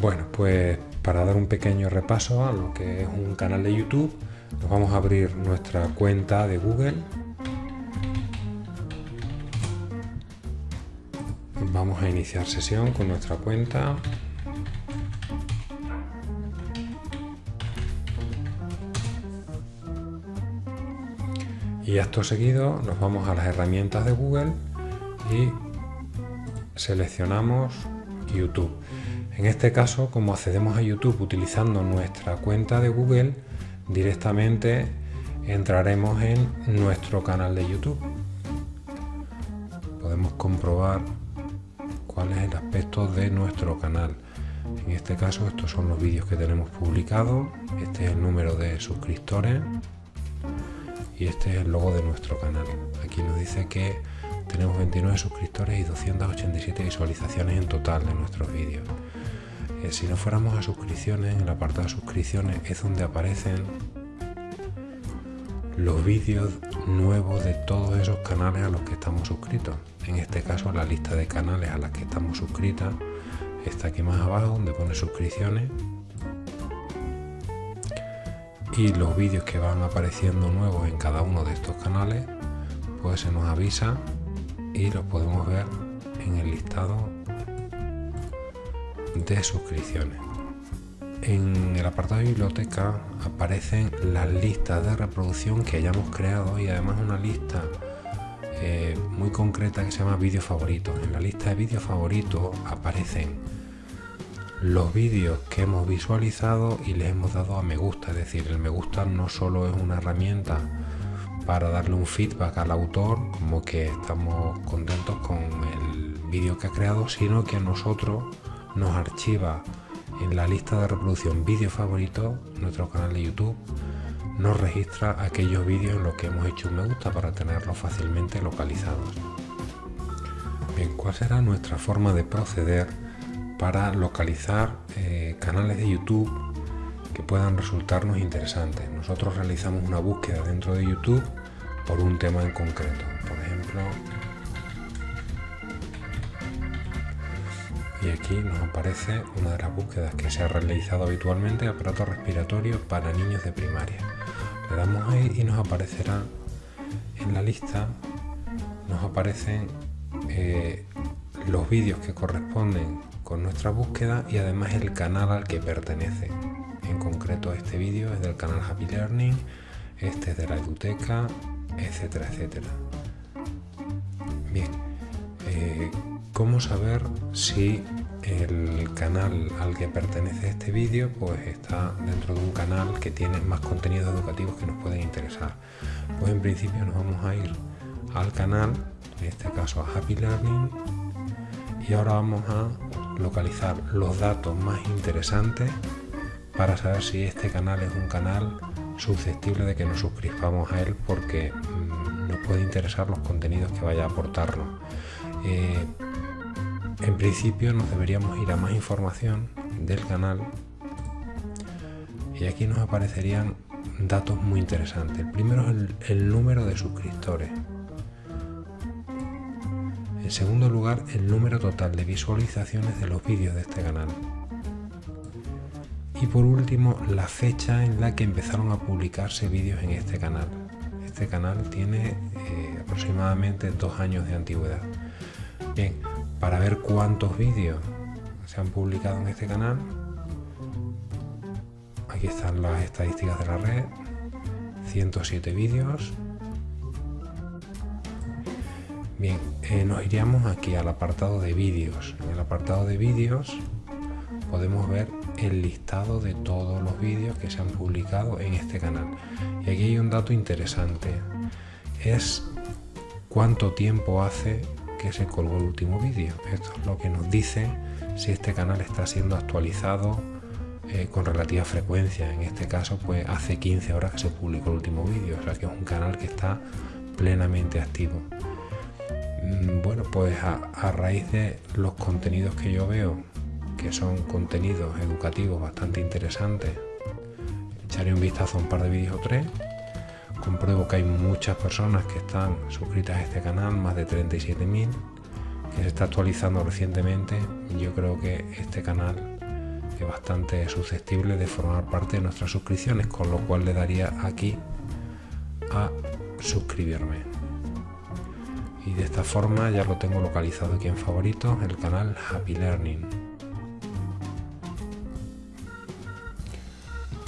Bueno, pues para dar un pequeño repaso a lo que es un canal de YouTube, nos vamos a abrir nuestra cuenta de Google. Vamos a iniciar sesión con nuestra cuenta. Y acto seguido nos vamos a las herramientas de Google y seleccionamos YouTube. En este caso, como accedemos a YouTube utilizando nuestra cuenta de Google, directamente entraremos en nuestro canal de YouTube. Podemos comprobar cuál es el aspecto de nuestro canal. En este caso, estos son los vídeos que tenemos publicados. Este es el número de suscriptores y este es el logo de nuestro canal. Aquí nos dice que tenemos 29 suscriptores y 287 visualizaciones en total de nuestros vídeos. Si no fuéramos a suscripciones, en el apartado de suscripciones es donde aparecen los vídeos nuevos de todos esos canales a los que estamos suscritos. En este caso la lista de canales a las que estamos suscritas está aquí más abajo donde pone suscripciones y los vídeos que van apareciendo nuevos en cada uno de estos canales pues se nos avisa y los podemos ver en el listado de suscripciones. En el apartado de biblioteca aparecen las listas de reproducción que hayamos creado y además una lista eh, muy concreta que se llama vídeos favoritos. En la lista de vídeos favoritos aparecen los vídeos que hemos visualizado y les hemos dado a me gusta. Es decir, el me gusta no solo es una herramienta para darle un feedback al autor, como que estamos contentos con el vídeo que ha creado, sino que nosotros nos archiva en la lista de reproducción vídeo favorito, nuestro canal de YouTube, nos registra aquellos vídeos en los que hemos hecho un me gusta para tenerlos fácilmente localizados. Bien, ¿cuál será nuestra forma de proceder para localizar eh, canales de YouTube que puedan resultarnos interesantes? Nosotros realizamos una búsqueda dentro de YouTube por un tema en concreto. Por ejemplo, y aquí nos aparece una de las búsquedas que se ha realizado habitualmente aparato respiratorio para niños de primaria. Le damos ahí y nos aparecerá en la lista nos aparecen eh, los vídeos que corresponden con nuestra búsqueda y además el canal al que pertenece. En concreto este vídeo es del canal Happy Learning este es de la Eduteca etcétera etcétera eh, cómo saber si el canal al que pertenece este vídeo pues está dentro de un canal que tiene más contenidos educativos que nos pueden interesar pues en principio nos vamos a ir al canal en este caso a Happy Learning y ahora vamos a localizar los datos más interesantes para saber si este canal es un canal susceptible de que nos suscribamos a él porque mm, nos puede interesar los contenidos que vaya a aportarnos eh, en principio nos deberíamos ir a más información del canal y aquí nos aparecerían datos muy interesantes. El primero es el, número de suscriptores. En segundo lugar, el número total de visualizaciones de los vídeos de este canal. Y por último, la fecha en la que empezaron a publicarse vídeos en este canal. Este canal tiene eh, aproximadamente dos años de antigüedad. Bien, para ver cuántos vídeos se han publicado en este canal. Aquí están las estadísticas de la red. 107 vídeos. Bien, eh, nos iríamos aquí al apartado de vídeos. En el apartado de vídeos podemos ver el listado de todos los vídeos que se han publicado en este canal. Y aquí hay un dato interesante. Es cuánto tiempo hace que se colgó el último vídeo. Esto es lo que nos dice si este canal está siendo actualizado eh, con relativa frecuencia. En este caso, pues hace 15 horas que se publicó el último vídeo, o sea que es un canal que está plenamente activo. Mm, bueno, pues a, raíz de los contenidos que yo veo, que son contenidos educativos bastante interesantes, echaré un vistazo a un par de vídeos o tres compruebo que hay muchas personas que están suscritas a este canal, más de 37.000, que se está actualizando recientemente. Yo creo que este canal es bastante susceptible de formar parte de nuestras suscripciones, con lo cual le daría aquí a suscribirme. Y de esta forma ya lo tengo localizado aquí en favoritos, el canal Happy Learning.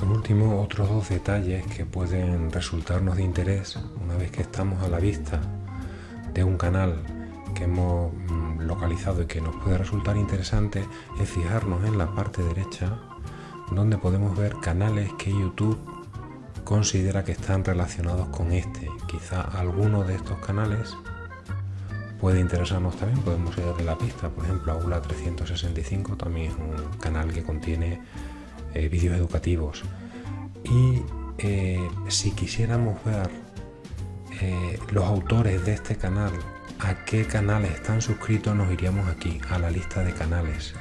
Por último, otros dos detalles que pueden resultarnos de interés una vez que estamos a la vista de un canal que hemos mm, localizado y que nos puede resultar interesante es fijarnos en la parte derecha donde podemos ver canales que YouTube considera que están relacionados con este. Quizá alguno de estos canales puede interesarnos también, podemos ir de la pista, por ejemplo, Aula 365 también es un canal que contiene eh, vídeos educativos. Y eh, si quisiéramos ver eh, los autores de este canal a qué canales están suscritos, nos iríamos aquí, a la lista de canales.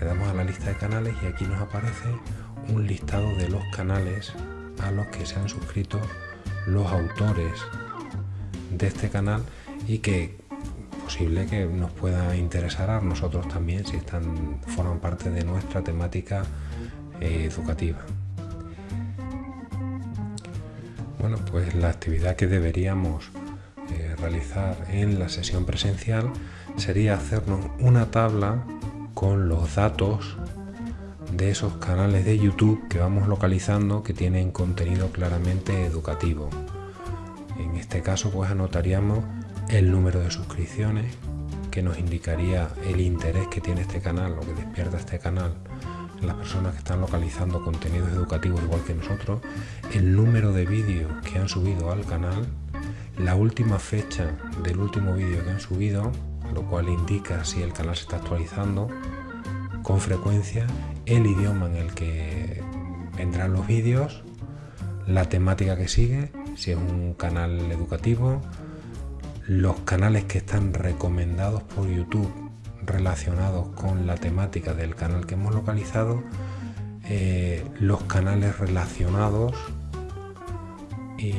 Le damos a la lista de canales y aquí nos aparece un listado de los canales a los que se han suscrito los autores de este canal y que posible que nos pueda interesar a nosotros también si están forman parte de nuestra temática educativa. Bueno, pues la actividad que deberíamos realizar en la sesión presencial sería hacernos una tabla con los datos de esos canales de YouTube que vamos localizando que tienen contenido claramente educativo. En este caso pues anotaríamos el número de suscripciones que nos indicaría el interés que tiene este canal o que despierta este canal las personas que están localizando contenidos educativos igual que nosotros, el número de vídeos que han subido al canal la última fecha del último vídeo que han subido, lo cual indica si el canal se está actualizando con frecuencia, el idioma en el que vendrán los vídeos, la temática que sigue, si es un canal educativo, los canales que están recomendados por YouTube relacionados con la temática del canal que hemos localizado, eh, los canales relacionados y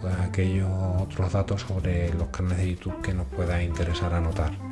pues aquellos otros datos sobre los canales de YouTube que nos pueda interesar anotar.